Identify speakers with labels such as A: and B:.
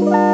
A: Bye.